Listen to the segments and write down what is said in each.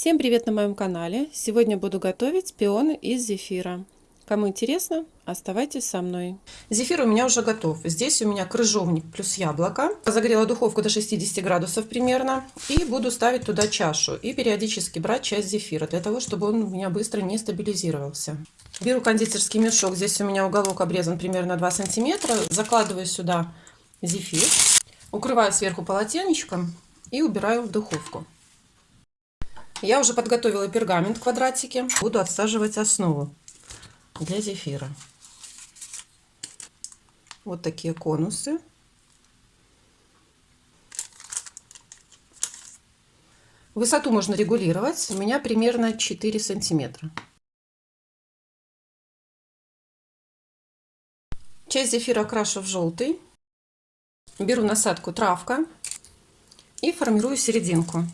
Всем привет на моем канале! Сегодня буду готовить пионы из зефира. Кому интересно, оставайтесь со мной. Зефир у меня уже готов. Здесь у меня крыжовник плюс яблоко. Загрела духовку до 60 градусов примерно. И буду ставить туда чашу. И периодически брать часть зефира, для того, чтобы он у меня быстро не стабилизировался. Беру кондитерский мешок. Здесь у меня уголок обрезан примерно 2 сантиметра. Закладываю сюда зефир. Укрываю сверху полотенечком и убираю в духовку. Я уже подготовила пергамент в квадратике. Буду отсаживать основу для зефира. Вот такие конусы. Высоту можно регулировать. У меня примерно 4 сантиметра. Часть зефира окрашу в желтый. Беру насадку травка и формирую серединку.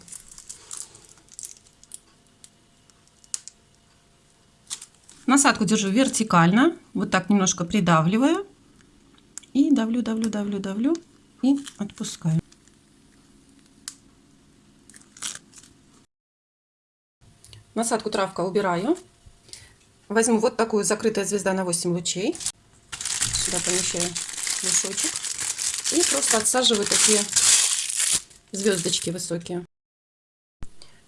Насадку держу вертикально, вот так немножко придавливаю. И давлю, давлю, давлю, давлю и отпускаю. Насадку травка убираю. Возьму вот такую закрытая звезда на 8 лучей. Сюда помещаю мешочек. И просто отсаживаю такие звездочки высокие.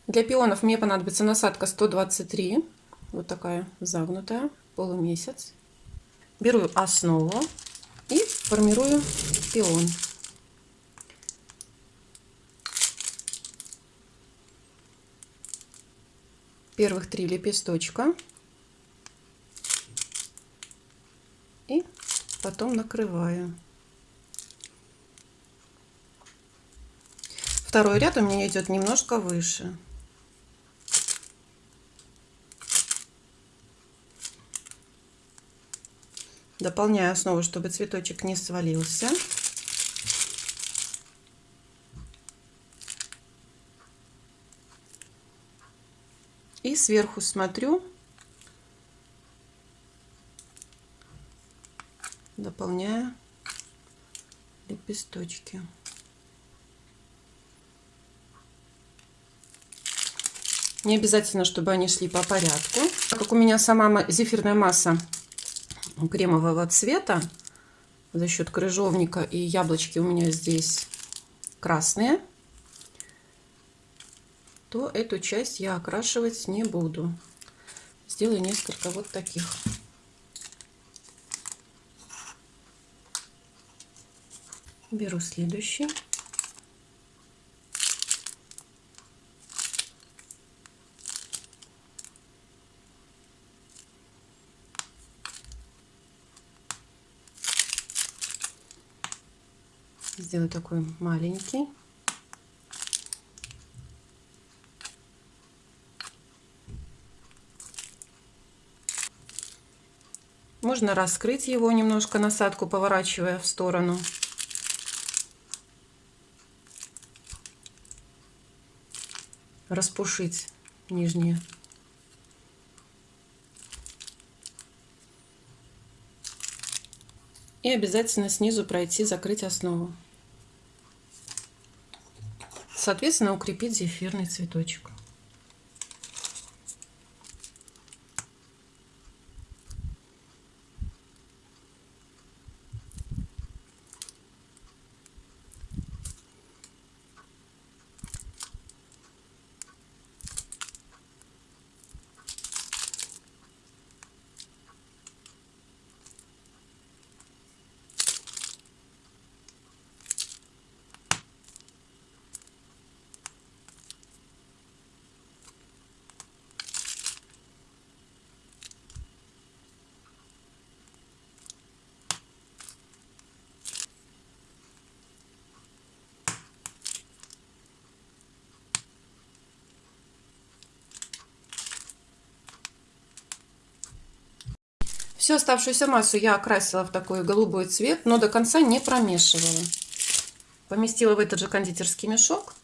Для пионов мне понадобится насадка 123 вот такая загнутая, полумесяц. Беру основу и формирую пион. Первых три лепесточка. И потом накрываю. Второй ряд у меня идет немножко выше. Дополняю основу, чтобы цветочек не свалился. И сверху смотрю, дополняю лепесточки. Не обязательно, чтобы они шли по порядку. Так как у меня сама зефирная масса кремового цвета за счет крыжовника и яблочки у меня здесь красные, то эту часть я окрашивать не буду. Сделаю несколько вот таких. Беру следующий. Сделаю такой маленький. Можно раскрыть его немножко, насадку поворачивая в сторону. Распушить нижние. И обязательно снизу пройти, закрыть основу соответственно, укрепить зефирный цветочек. Всю оставшуюся массу я окрасила в такой голубой цвет, но до конца не промешивала. Поместила в этот же кондитерский мешок.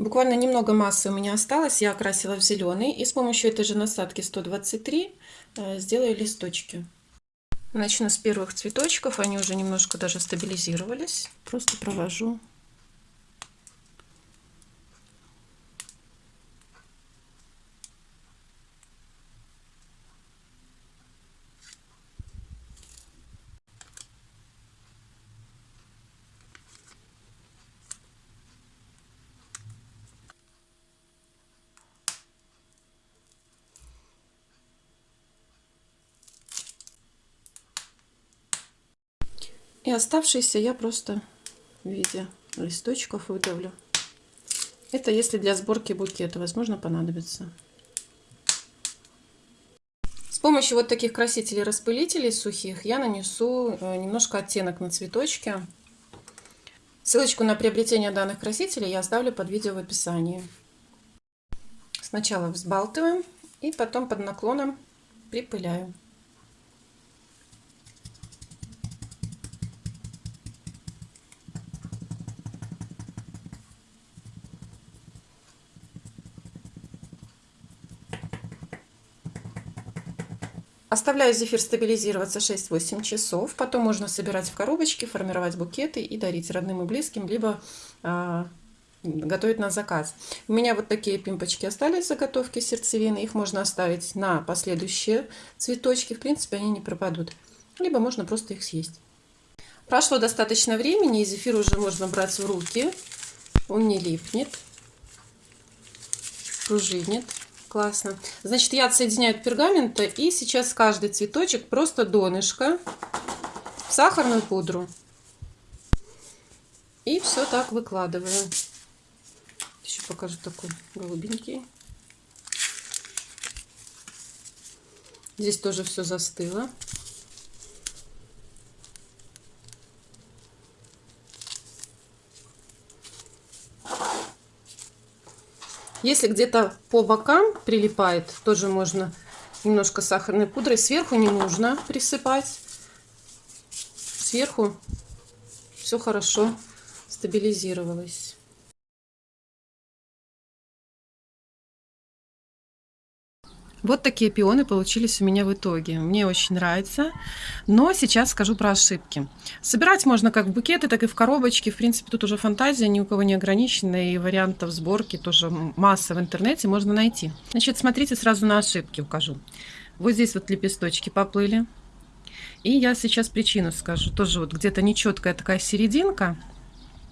Буквально немного массы у меня осталось, я окрасила в зеленый. И с помощью этой же насадки 123 э, сделаю листочки. Начну с первых цветочков, они уже немножко даже стабилизировались. Просто провожу И оставшиеся я просто в виде листочков выдавлю. Это если для сборки букета, возможно, понадобится. С помощью вот таких красителей-распылителей сухих я нанесу э, немножко оттенок на цветочке. Ссылочку на приобретение данных красителей я оставлю под видео в описании. Сначала взбалтываем и потом под наклоном припыляю. Оставляю зефир стабилизироваться 6-8 часов. Потом можно собирать в коробочки, формировать букеты и дарить родным и близким, либо э, готовить на заказ. У меня вот такие пимпочки остались заготовки сердцевины. Их можно оставить на последующие цветочки. В принципе, они не пропадут. Либо можно просто их съесть. Прошло достаточно времени, и зефир уже можно брать в руки. Он не липнет, пружинит. Классно. Значит, я отсоединяю от пергамента и сейчас каждый цветочек просто донышко в сахарную пудру. И все так выкладываю. Еще покажу такой голубенький. Здесь тоже все застыло. Если где-то по бокам прилипает, тоже можно немножко сахарной пудрой. Сверху не нужно присыпать. Сверху все хорошо стабилизировалось. Вот такие пионы получились у меня в итоге. Мне очень нравится. Но сейчас скажу про ошибки. Собирать можно как в букеты, так и в коробочки. В принципе, тут уже фантазия ни у кого не ограничена. И вариантов сборки тоже масса в интернете можно найти. Значит, смотрите, сразу на ошибки укажу. Вот здесь вот лепесточки поплыли. И я сейчас причину скажу. Тоже вот где-то нечеткая такая серединка.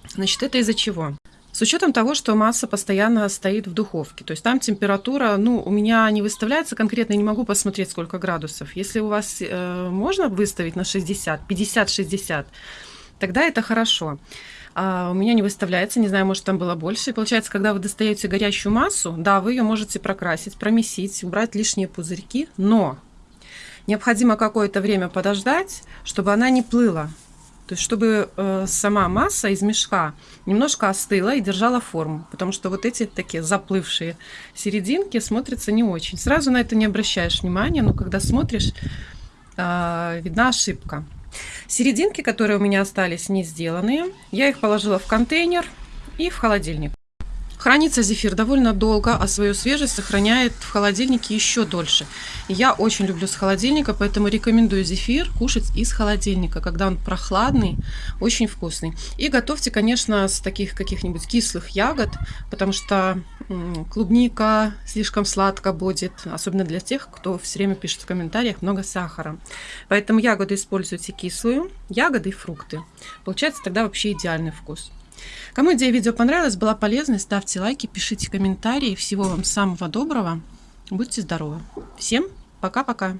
Значит, это из-за чего? С учетом того, что масса постоянно стоит в духовке. То есть там температура, ну, у меня не выставляется конкретно, не могу посмотреть, сколько градусов. Если у вас э, можно выставить на 60, 50-60, тогда это хорошо. А у меня не выставляется, не знаю, может там было больше. И получается, когда вы достаете горящую массу, да, вы ее можете прокрасить, промесить, убрать лишние пузырьки, но необходимо какое-то время подождать, чтобы она не плыла. То есть, чтобы э, сама масса из мешка немножко остыла и держала форму. Потому что вот эти такие заплывшие серединки смотрятся не очень. Сразу на это не обращаешь внимания, но когда смотришь, э, видна ошибка. Серединки, которые у меня остались не сделанные, я их положила в контейнер и в холодильник. Хранится зефир довольно долго, а свою свежесть сохраняет в холодильнике еще дольше. Я очень люблю с холодильника, поэтому рекомендую зефир кушать из холодильника, когда он прохладный, очень вкусный. И готовьте, конечно, с таких каких-нибудь кислых ягод, потому что клубника слишком сладко будет, особенно для тех, кто все время пишет в комментариях много сахара. Поэтому ягоды используйте кислую, ягоды и фрукты. Получается тогда вообще идеальный вкус. Кому идея видео понравилась, была полезной, ставьте лайки, пишите комментарии. Всего вам самого доброго. Будьте здоровы. Всем пока-пока.